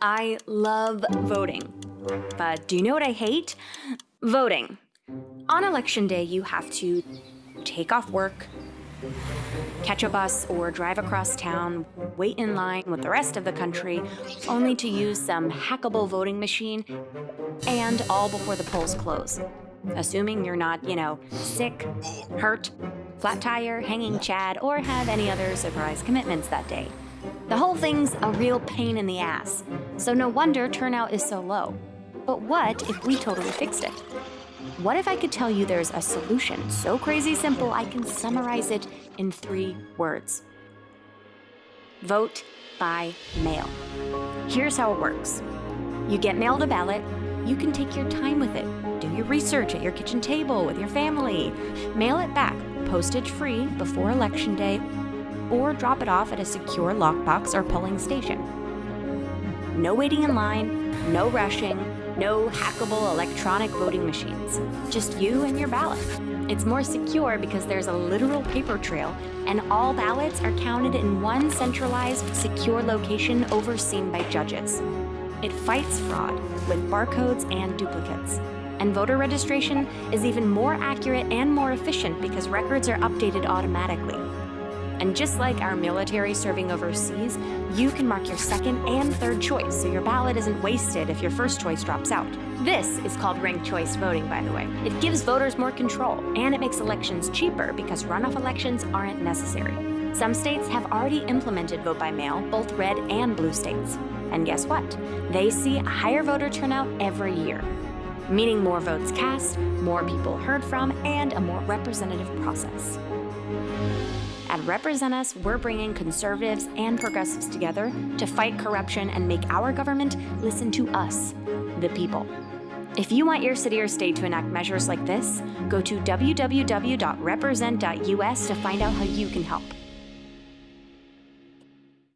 I love voting. But do you know what I hate? Voting. On election day, you have to take off work, catch a bus, or drive across town, wait in line with the rest of the country, only to use some hackable voting machine, and all before the polls close. Assuming you're not, you know, sick, hurt, flat tire, hanging chad, or have any other surprise commitments that day. The whole thing's a real pain in the ass, so no wonder turnout is so low. But what if we totally fixed it? What if I could tell you there's a solution so crazy simple I can summarize it in three words? Vote by mail. Here's how it works. You get mailed a ballot, you can take your time with it. Do your research at your kitchen table with your family. Mail it back, postage free, before election day, or drop it off at a secure lockbox or polling station. No waiting in line, no rushing, no hackable electronic voting machines. Just you and your ballot. It's more secure because there's a literal paper trail, and all ballots are counted in one centralized, secure location overseen by judges. It fights fraud with barcodes and duplicates. And voter registration is even more accurate and more efficient because records are updated automatically. And just like our military serving overseas, you can mark your second and third choice so your ballot isn't wasted if your first choice drops out. This is called ranked choice voting, by the way. It gives voters more control, and it makes elections cheaper because runoff elections aren't necessary. Some states have already implemented vote by mail, both red and blue states. And guess what? They see a higher voter turnout every year, meaning more votes cast, more people heard from, and a more representative process. At Represent Us, we're bringing conservatives and progressives together to fight corruption and make our government listen to us, the people. If you want your city or state to enact measures like this, go to www.represent.us to find out how you can help.